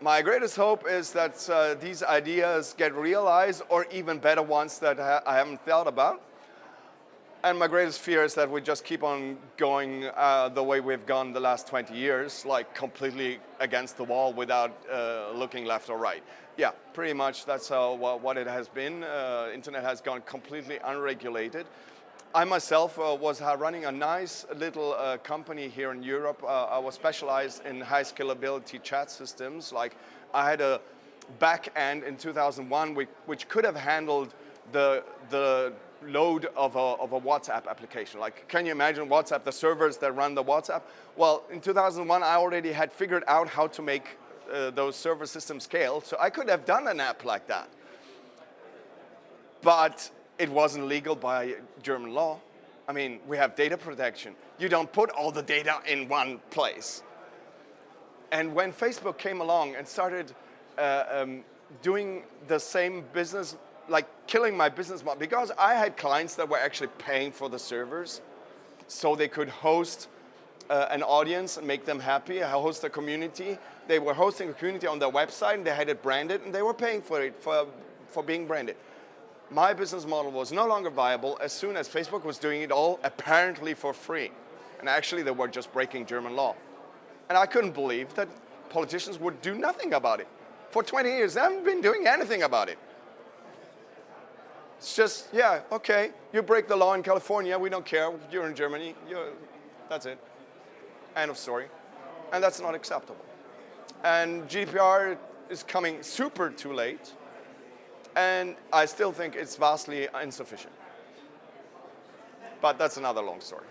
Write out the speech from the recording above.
My greatest hope is that uh, these ideas get realized or even better ones that I haven't thought about. And my greatest fear is that we just keep on going uh, the way we've gone the last 20 years, like completely against the wall without uh, looking left or right. Yeah, pretty much that's uh, what it has been. Uh, internet has gone completely unregulated. I myself uh, was uh, running a nice little uh, company here in Europe. Uh, I was specialized in high scalability chat systems. Like I had a back end in 2001 which, which could have handled the, the load of a, of a WhatsApp application. Like, can you imagine WhatsApp, the servers that run the WhatsApp? Well, in 2001, I already had figured out how to make uh, those server systems scale, so I could have done an app like that. But it wasn't legal by German law. I mean, we have data protection. You don't put all the data in one place. And when Facebook came along and started uh, um, doing the same business, like killing my business model, because I had clients that were actually paying for the servers so they could host uh, an audience and make them happy, host a community. They were hosting a community on their website and they had it branded and they were paying for it, for, for being branded my business model was no longer viable as soon as Facebook was doing it all apparently for free. And actually they were just breaking German law. And I couldn't believe that politicians would do nothing about it. For 20 years, they haven't been doing anything about it. It's just, yeah, okay, you break the law in California, we don't care, you're in Germany, you're, that's it. End of story. And that's not acceptable. And GDPR is coming super too late and I still think it's vastly insufficient. But that's another long story.